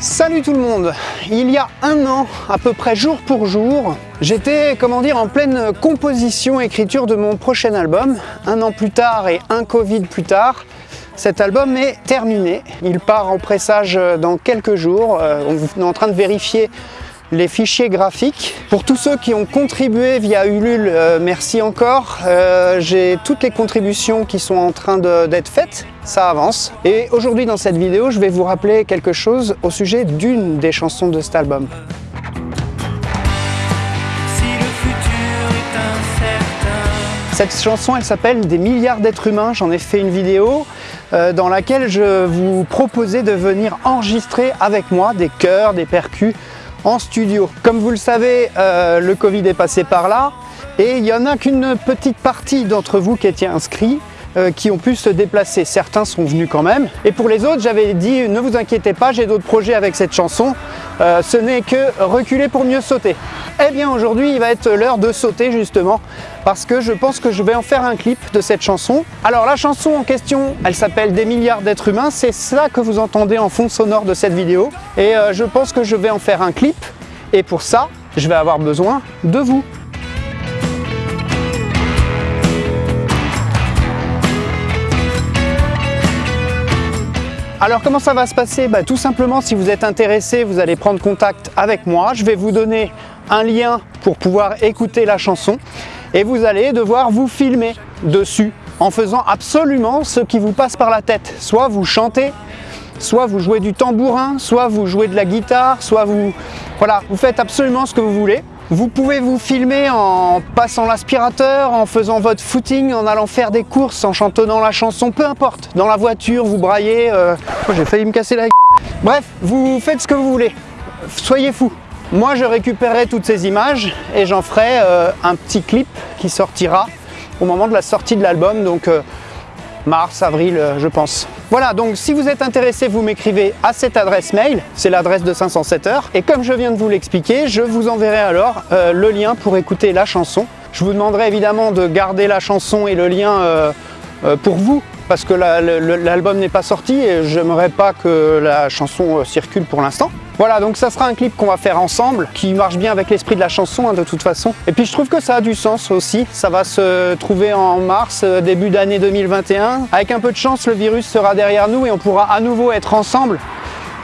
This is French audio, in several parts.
Salut tout le monde Il y a un an, à peu près jour pour jour, j'étais, comment dire, en pleine composition, écriture de mon prochain album. Un an plus tard et un Covid plus tard, cet album est terminé. Il part en pressage dans quelques jours. Euh, on est en train de vérifier les fichiers graphiques. Pour tous ceux qui ont contribué via Ulule, euh, merci encore. Euh, j'ai toutes les contributions qui sont en train d'être faites, ça avance. Et aujourd'hui dans cette vidéo, je vais vous rappeler quelque chose au sujet d'une des chansons de cet album. Cette chanson, elle s'appelle Des milliards d'êtres humains. J'en ai fait une vidéo euh, dans laquelle je vous proposais de venir enregistrer avec moi des chœurs, des percus, studio. Comme vous le savez, euh, le Covid est passé par là et il n'y en a qu'une petite partie d'entre vous qui étaient inscrits euh, qui ont pu se déplacer. Certains sont venus quand même. Et pour les autres, j'avais dit ne vous inquiétez pas, j'ai d'autres projets avec cette chanson. Euh, ce n'est que reculer pour mieux sauter. Eh bien aujourd'hui, il va être l'heure de sauter justement parce que je pense que je vais en faire un clip de cette chanson. Alors la chanson en question, elle s'appelle Des milliards d'êtres humains. C'est ça que vous entendez en fond sonore de cette vidéo. Et euh, je pense que je vais en faire un clip. Et pour ça, je vais avoir besoin de vous. Alors comment ça va se passer? Bah, Tout simplement, si vous êtes intéressé, vous allez prendre contact avec moi. Je vais vous donner un lien pour pouvoir écouter la chanson et vous allez devoir vous filmer dessus en faisant absolument ce qui vous passe par la tête. Soit vous chantez, soit vous jouez du tambourin, soit vous jouez de la guitare, soit vous... Voilà, vous faites absolument ce que vous voulez. Vous pouvez vous filmer en passant l'aspirateur, en faisant votre footing, en allant faire des courses, en chantonnant la chanson, peu importe. Dans la voiture, vous braillez. Euh... J'ai failli me casser la Bref, vous faites ce que vous voulez. Soyez fous. Moi, je récupérerai toutes ces images et j'en ferai euh, un petit clip qui sortira au moment de la sortie de l'album, donc euh, mars, avril, euh, je pense. Voilà, donc si vous êtes intéressé, vous m'écrivez à cette adresse mail, c'est l'adresse de 507 heures. Et comme je viens de vous l'expliquer, je vous enverrai alors euh, le lien pour écouter la chanson. Je vous demanderai évidemment de garder la chanson et le lien euh, pour vous, parce que l'album n'est pas sorti et j'aimerais pas que la chanson circule pour l'instant. Voilà, donc ça sera un clip qu'on va faire ensemble, qui marche bien avec l'esprit de la chanson hein, de toute façon. Et puis je trouve que ça a du sens aussi. Ça va se trouver en mars, euh, début d'année 2021. Avec un peu de chance, le virus sera derrière nous et on pourra à nouveau être ensemble.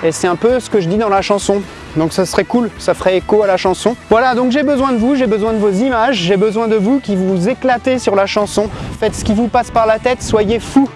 Et c'est un peu ce que je dis dans la chanson. Donc ça serait cool, ça ferait écho à la chanson. Voilà, donc j'ai besoin de vous, j'ai besoin de vos images, j'ai besoin de vous qui vous éclatez sur la chanson. Faites ce qui vous passe par la tête, soyez fous